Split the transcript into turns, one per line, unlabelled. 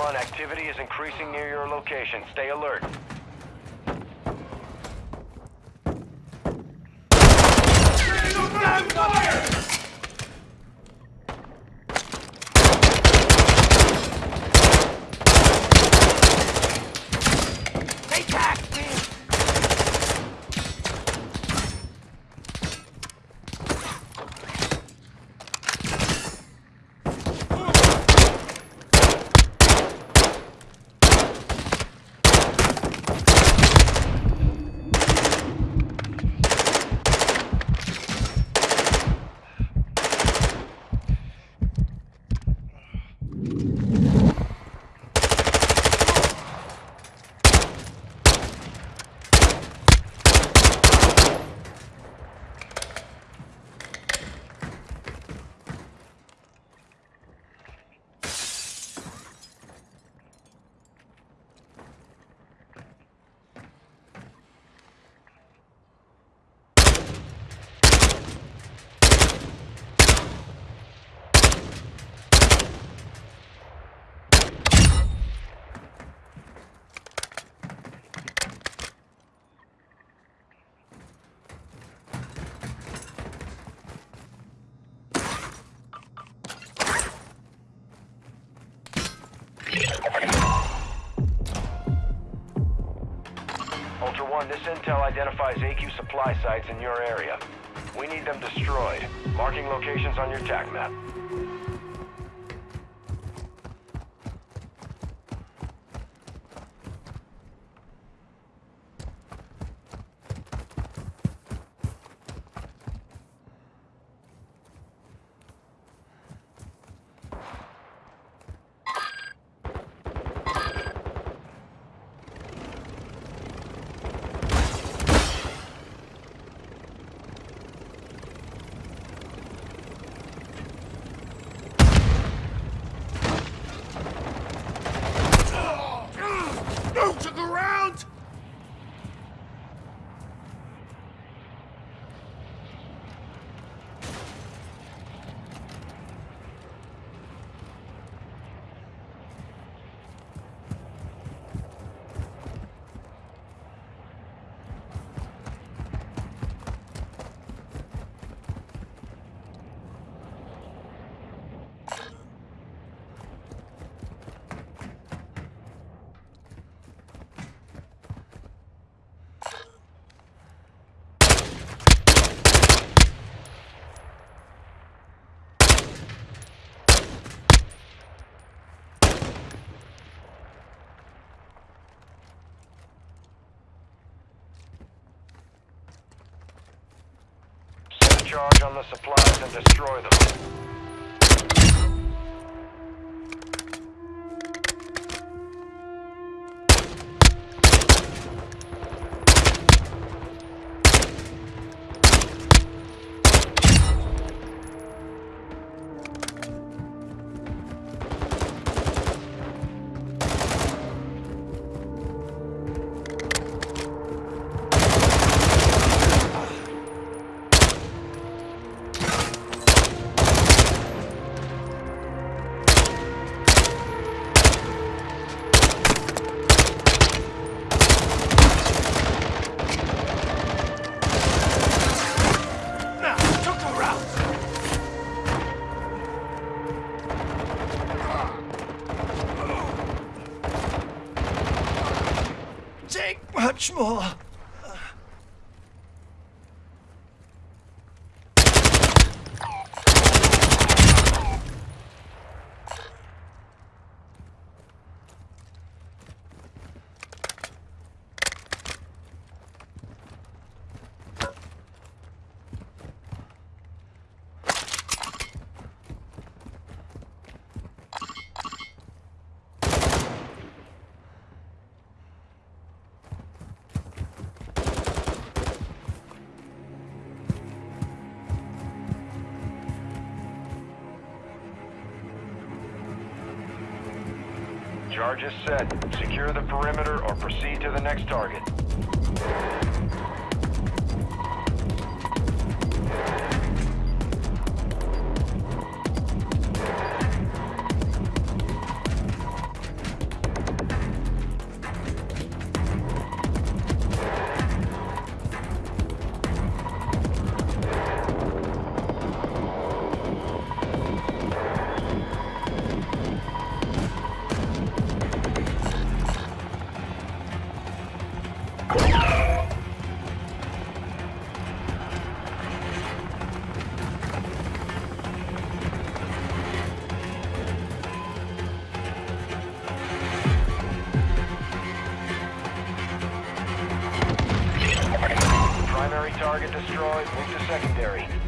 1, activity is increasing near your location. Stay alert. This intel identifies AQ supply sites in your area. We need them destroyed. Marking locations on your TAC map. Charge on the supplies and destroy them.
哇
Charge is set. Secure the perimeter or proceed to the next target. Target destroyed. Move to secondary.